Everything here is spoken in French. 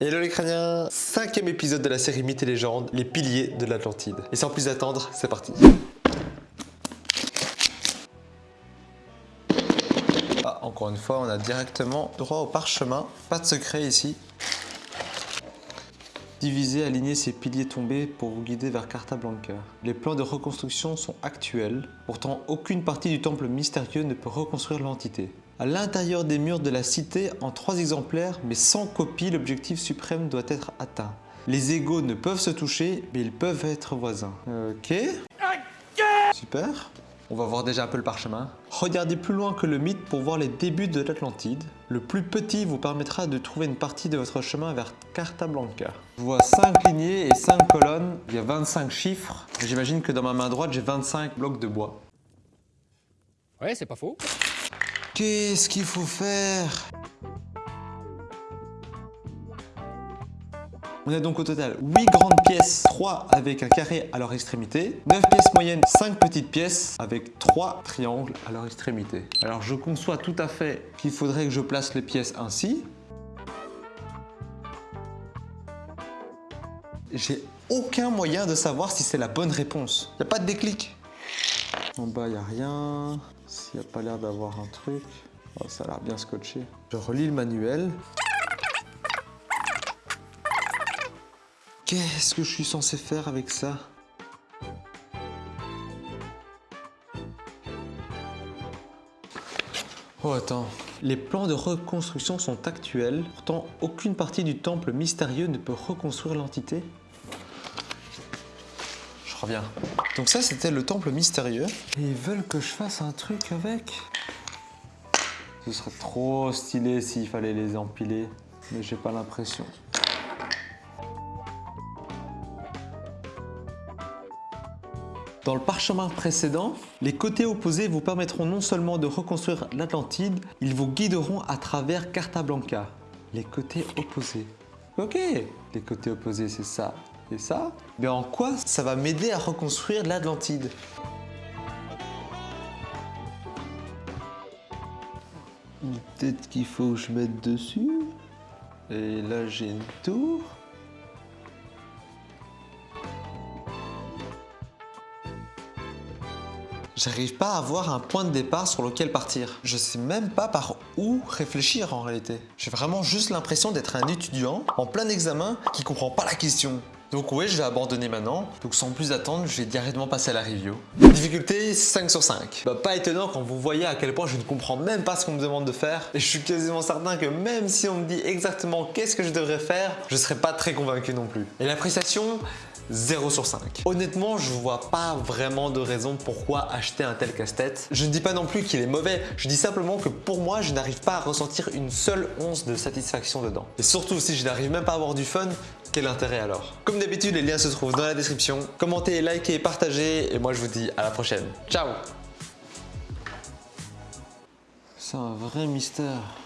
Hello les crâniens Cinquième épisode de la série Mythes et légendes, les piliers de l'Atlantide. Et sans plus attendre, c'est parti Ah, encore une fois, on a directement droit au parchemin. Pas de secret ici. Diviser, aligner ces piliers tombés pour vous guider vers Carta Blanca. Les plans de reconstruction sont actuels, pourtant aucune partie du temple mystérieux ne peut reconstruire l'entité. À l'intérieur des murs de la cité, en trois exemplaires, mais sans copie, l'objectif suprême doit être atteint. Les égaux ne peuvent se toucher, mais ils peuvent être voisins. Ok. Super. On va voir déjà un peu le parchemin. Regardez plus loin que le mythe pour voir les débuts de l'Atlantide. Le plus petit vous permettra de trouver une partie de votre chemin vers Carta Blanca. Je vois 5 lignées et 5 colonnes. Il y a 25 chiffres. J'imagine que dans ma main droite, j'ai 25 blocs de bois. Ouais, c'est pas faux. Qu'est-ce qu'il faut faire On a donc au total 8 grandes pièces, 3 avec un carré à leur extrémité, 9 pièces moyennes, 5 petites pièces avec 3 triangles à leur extrémité. Alors je conçois tout à fait qu'il faudrait que je place les pièces ainsi. J'ai aucun moyen de savoir si c'est la bonne réponse. Il n'y a pas de déclic. En bas, il n'y a rien. S'il n'y a pas l'air d'avoir un truc. Oh, ça a l'air bien scotché. Je relis le manuel. Qu'est-ce que je suis censé faire avec ça? Oh attends, les plans de reconstruction sont actuels, pourtant aucune partie du temple mystérieux ne peut reconstruire l'entité. Je reviens. Donc ça c'était le temple mystérieux. Et ils veulent que je fasse un truc avec Ce serait trop stylé s'il fallait les empiler, mais j'ai pas l'impression. Dans le parchemin précédent, les côtés opposés vous permettront non seulement de reconstruire l'Atlantide, ils vous guideront à travers Carta Blanca. Les côtés opposés. Ok, les côtés opposés c'est ça et ça. Mais en quoi ça va m'aider à reconstruire l'Atlantide Peut-être qu'il faut que je mette dessus. Et là j'ai une tour. J'arrive pas à avoir un point de départ sur lequel partir. Je sais même pas par où réfléchir en réalité. J'ai vraiment juste l'impression d'être un étudiant en plein examen qui comprend pas la question. Donc oui, je vais abandonner maintenant. Donc sans plus attendre, je vais directement passer à la review. Difficulté 5 sur 5. Bah pas étonnant quand vous voyez à quel point je ne comprends même pas ce qu'on me demande de faire. Et je suis quasiment certain que même si on me dit exactement qu'est-ce que je devrais faire, je serai pas très convaincu non plus. Et l'appréciation 0 sur 5. Honnêtement, je vois pas vraiment de raison pourquoi acheter un tel casse-tête. Je ne dis pas non plus qu'il est mauvais, je dis simplement que pour moi, je n'arrive pas à ressentir une seule once de satisfaction dedans. Et surtout, si je n'arrive même pas à avoir du fun, quel intérêt alors? Comme d'habitude, les liens se trouvent dans la description. Commentez, likez, partagez et moi je vous dis à la prochaine. Ciao C'est un vrai mystère.